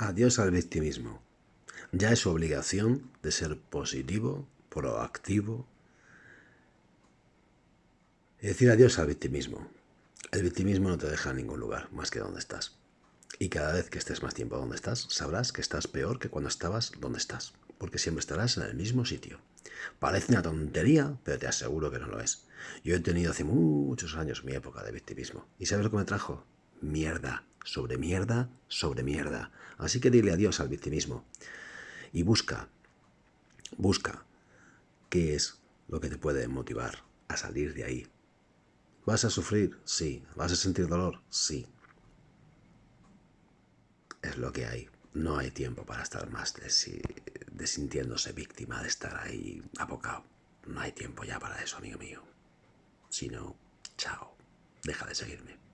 Adiós al victimismo. Ya es su obligación de ser positivo, proactivo. Y decir adiós al victimismo. El victimismo no te deja en ningún lugar más que donde estás. Y cada vez que estés más tiempo donde estás, sabrás que estás peor que cuando estabas donde estás. Porque siempre estarás en el mismo sitio. Parece una tontería, pero te aseguro que no lo es. Yo he tenido hace muchos años mi época de victimismo. ¿Y sabes lo que me trajo? Mierda, sobre mierda, sobre mierda. Así que dile adiós al victimismo. Y busca, busca qué es lo que te puede motivar a salir de ahí. ¿Vas a sufrir? Sí. ¿Vas a sentir dolor? Sí es lo que hay. No hay tiempo para estar más desintiéndose víctima de estar ahí abocado. No hay tiempo ya para eso, amigo mío. Si no, chao. Deja de seguirme.